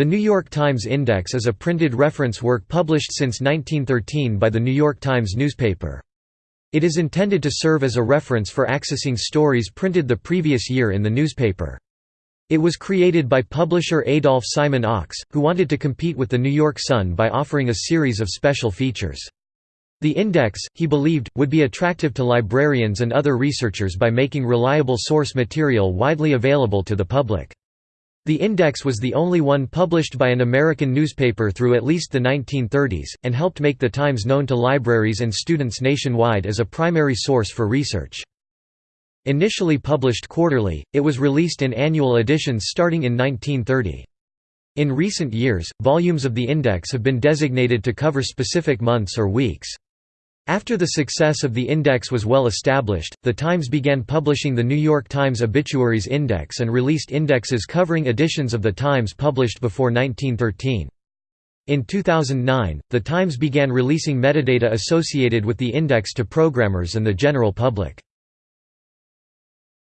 The New York Times Index is a printed reference work published since 1913 by the New York Times newspaper. It is intended to serve as a reference for accessing stories printed the previous year in the newspaper. It was created by publisher Adolph Simon Ochs, who wanted to compete with the New York Sun by offering a series of special features. The index, he believed, would be attractive to librarians and other researchers by making reliable source material widely available to the public. The index was the only one published by an American newspaper through at least the 1930s, and helped make the Times known to libraries and students nationwide as a primary source for research. Initially published quarterly, it was released in annual editions starting in 1930. In recent years, volumes of the index have been designated to cover specific months or weeks. After the success of the index was well established, the Times began publishing the New York Times Obituaries Index and released indexes covering editions of the Times published before 1913. In 2009, the Times began releasing metadata associated with the index to programmers and the general public.